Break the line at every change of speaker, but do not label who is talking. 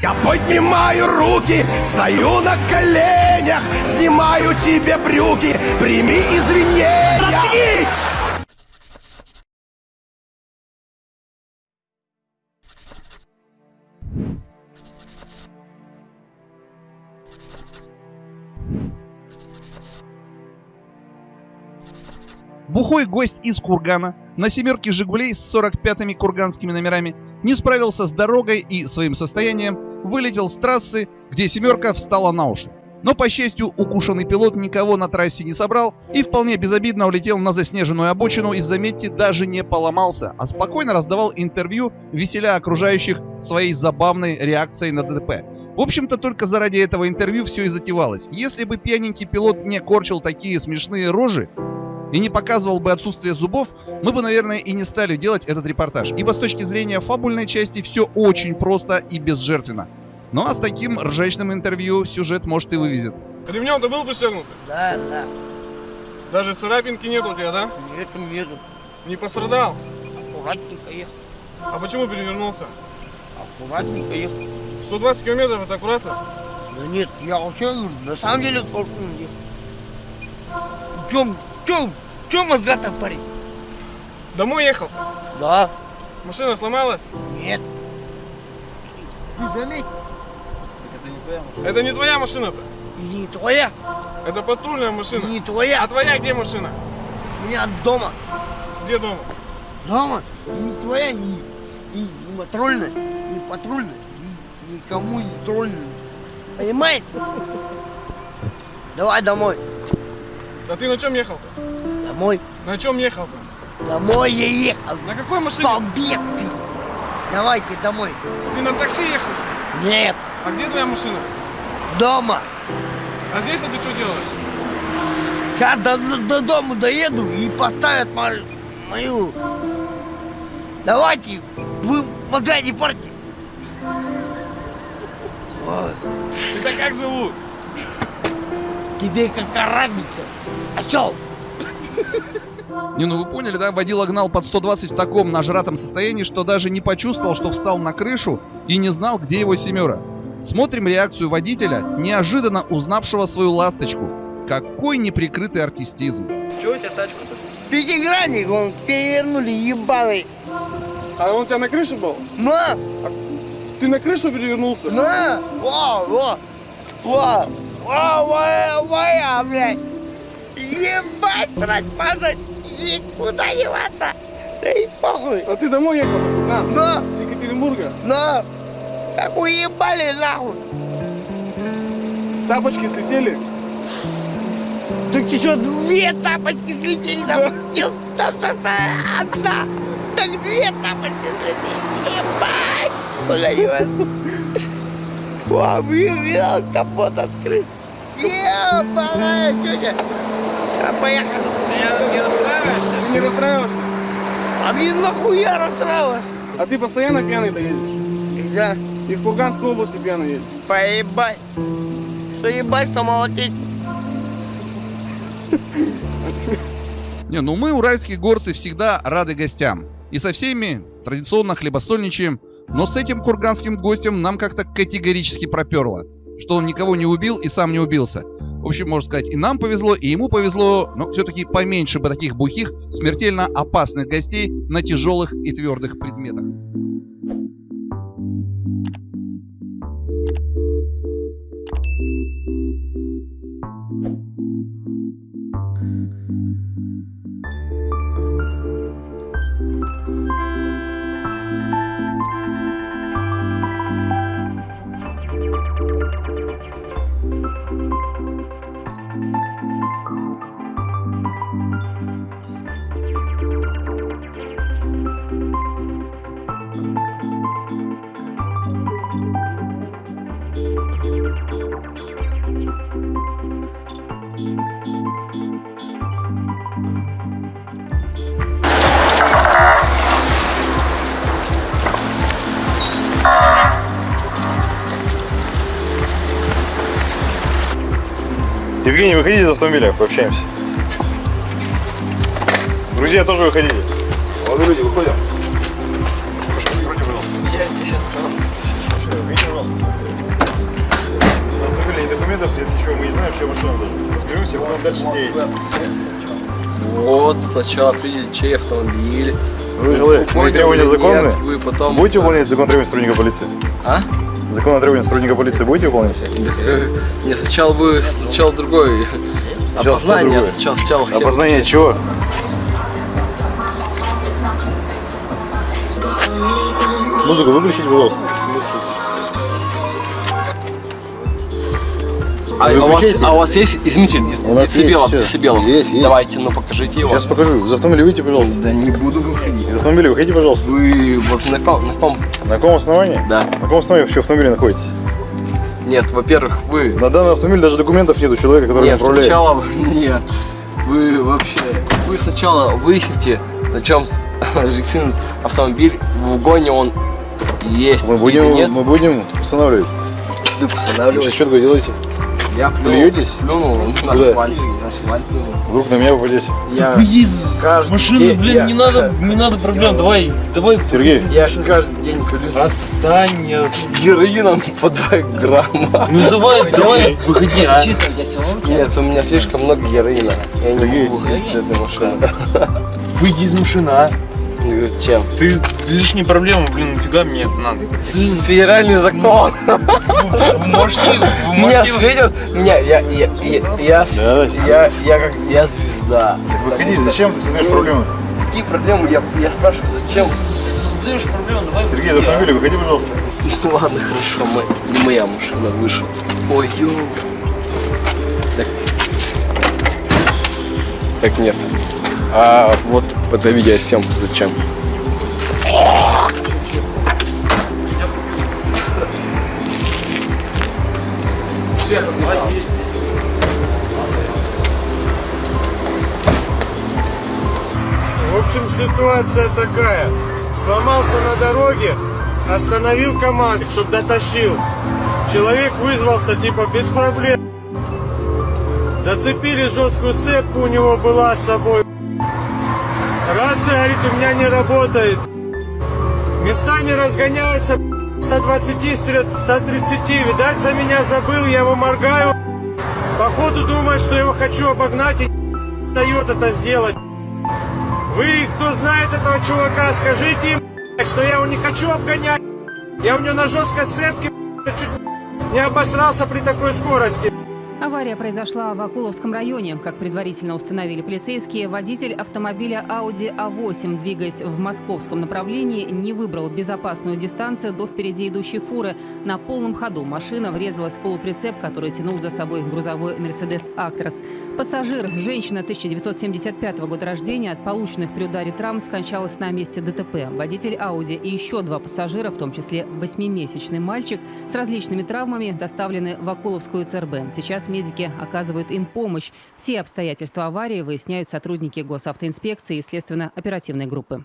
Я поднимаю руки, стою на коленях, снимаю тебе брюки, прими извинения. Заткнись!
Бухой гость из Кургана на семерке «Жигулей» с 45-ми курганскими номерами не справился с дорогой и своим состоянием вылетел с трассы, где семерка встала на уши. Но, по счастью, укушенный пилот никого на трассе не собрал и вполне безобидно улетел на заснеженную обочину и, заметьте, даже не поломался, а спокойно раздавал интервью, веселя окружающих своей забавной реакцией на ДТП. В общем-то, только заради этого интервью все и затевалось. Если бы пьяненький пилот не корчил такие смешные рожи, и не показывал бы отсутствие зубов, мы бы, наверное, и не стали делать этот репортаж. Ибо с точки зрения фабульной части все очень просто и безжертвенно. Ну а с таким ржачным интервью сюжет может и вывезет.
Ремнем ты был пристегнут?
Да, да.
Даже царапинки нет у тебя, да?
Нет, нету.
Не пострадал?
Аккуратненько ехал.
А почему перевернулся?
Аккуратненько ехал.
120 километров это аккуратно?
Да нет, я вообще на самом деле толком ехал. Чем, в чем мозга-то парень?
Домой ехал?
Да.
Машина сломалась?
Нет. Ты заметь,
Это не твоя машина-то.
не твоя,
Это патрульная машина.
не твоя.
А твоя где машина?
У меня дома.
Где дома?
Дома. Не твоя, не, не, не патрульная, не патрульная, ни, никому не трольная. Понимаешь? Давай домой.
А ты на чем ехал-то?
Домой.
На чем ехал-то?
Домой я ехал.
На какой машине?
Побег ты. Давайте домой.
Ты на такси ехал? что ли?
Нет,
А где твоя машина?
дома.
А здесь ты что делаешь?
Сейчас до, до- до дома доеду и поставят мо- мою. Давайте, вы мозга не. Ой,
Тебя как зовут?
тебе какая разница? Осел.
Не, ну вы поняли, да? Водила гнал под 120 в таком нажратом состоянии, что даже не почувствовал, что встал на крышу и не знал, где его семера. Смотрим реакцию водителя, неожиданно узнавшего свою ласточку. Какой неприкрытый артистизм.
Чего у тебя тачка-то?
Пятигранник, он перевернули ебаный.
А он у тебя на крыше был?
На,
Ты на крышу перевернулся?
на, во, во, во, во, моя, моя, блядь. Ебать, срать, мазать, никуда деваться. Да и похуй.
А ты домой ехал? На,
На,
с Екатеринбурга.
на, как уебали нахуй.
Тапочки слетели.
Так еще две тапочки слетели, там, там, там, там, там, одна. Так две тапочки слетели, ебать. Куда деваться? Блин, видал, капот открыт. Ебаная тетя. Сейчас поехали.
Не расстраиваешься? Ты не расстраиваешься?
А мне нахуя расстраиваться?
А ты постоянно пьяный доедешь?
Да,
И в Курганской области пьяный едешь?
поебать. Что ебать, что молотить?
Не, ну мы, уральские горцы, всегда рады гостям. И со всеми традиционно хлебосольничаем. Но с этим курганским гостем нам как-то категорически проперло. Что он никого не убил и сам не убился. В общем, можно сказать, и нам повезло, и ему повезло, но все-таки поменьше бы таких бухих, смертельно опасных гостей на тяжелых и твердых предметах.
Евгений, выходите из автомобиля, пообщаемся. Друзья, тоже выходите. Молодые люди, выходим.
Я здесь останусь.
Выйдите, пожалуйста. На автомобиле ни документов, нет ничего, мы не знаем, что машина даже. Разберемся, будем дальше сеять.
Вот, сначала придите чей автомобиль.
Вы вы требования
или
законные?
нет, Вы потом...
Будете выполнять закон требований сотрудника полиции?
А?
Закон о требованиях сотрудника полиции будете выполнять?
Не сначала вы, сначала другой.
Сначала
Опознание,
другое.
сначала, сначала хотел-
Опознание чего? Музыку выключите, пожалуйста.
А, а у вас, а у вас есть измеритель дец-
У нас есть
децибелов?
сейчас.
децибелов?
Есть, есть.
Давайте, ну покажите его.
Сейчас покажу. Из автомобиля выйдите, пожалуйста.
Да не буду выходить.
Из автомобиля выходите, пожалуйста.
Вы вот на ком, на ком?
На каком основании?
Да.
На каком основании вообще в автомобиле находитесь?
Нет, во-первых, вы...
На данный автомобиль даже документов нет у человека, который
Нет,
управляет.
сначала... Нет. Вы вообще... Вы сначала выясните, на чем регистрирован автомобиль, в угоне он есть
Мы будем,
нет.
мы будем устанавливать.
Вы
Вы
постанавливаете.
что такое делаете?
Я плюнул,
Плюетесь?
плюнул на асфальт. На асфальт плюнул.
Вдруг на меня попадете.
Я,
Выйди из
каждый
машины,
день-
блин,
я-
не надо, не надо проблем, давай, давай.
Сергей,
я каждый день колюсь
Отстань, я-
героином по 2 грамма.
ну давай, давай, выходи, а.
Нет, у меня слишком много героина. Я не могу выходить из этой машины.
Выйди из машины, а.
Чем?
Ты лишние проблемы, блин, нафига мне это надо?
Федеральный закон.
Вы можете,
Меня светят, меня, я, я, я, я, я, я как, я звезда.
выходи, зачем ты создаешь проблемы?
Какие проблемы? Я, я спрашиваю, зачем?
Создаешь проблемы, давай.
Сергей, из
выходи, а.
автомобиля выходи, пожалуйста.
Ну ладно, хорошо, мы, не моя машина вышла. Ой, ё. Так. Так нет. А вот это видеосъемка зачем?
В общем, ситуация такая. Сломался на дороге, остановил КамАЗ, чтобы дотащил. Человек вызвался, типа, без проблем. Зацепили жесткую цепку, у него была с собой. Рация, говорит, у меня не работает. Местами разгоняется 120, 130. Видать, за меня забыл, я его моргаю. Походу думает, что я его хочу обогнать и дает это сделать. Вы, кто знает этого чувака, скажите им, что я его не хочу обгонять. Я у него на жесткой сцепке чуть не обосрался при такой скорости.
Авария произошла в Акуловском районе. Как предварительно установили полицейские, водитель автомобиля Audi A8, двигаясь в московском направлении, не выбрал безопасную дистанцию до впереди идущей фуры. На полном ходу машина врезалась в полуприцеп, который тянул за собой грузовой Mercedes Actros. Пассажир, женщина 1975 года рождения, от полученных при ударе травм скончалась на месте ДТП. Водитель Audi и еще два пассажира, в том числе восьмимесячный мальчик, с различными травмами доставлены в Акуловскую ЦРБ. Сейчас медики оказывают им помощь. Все обстоятельства аварии выясняют сотрудники госавтоинспекции и следственно-оперативной группы.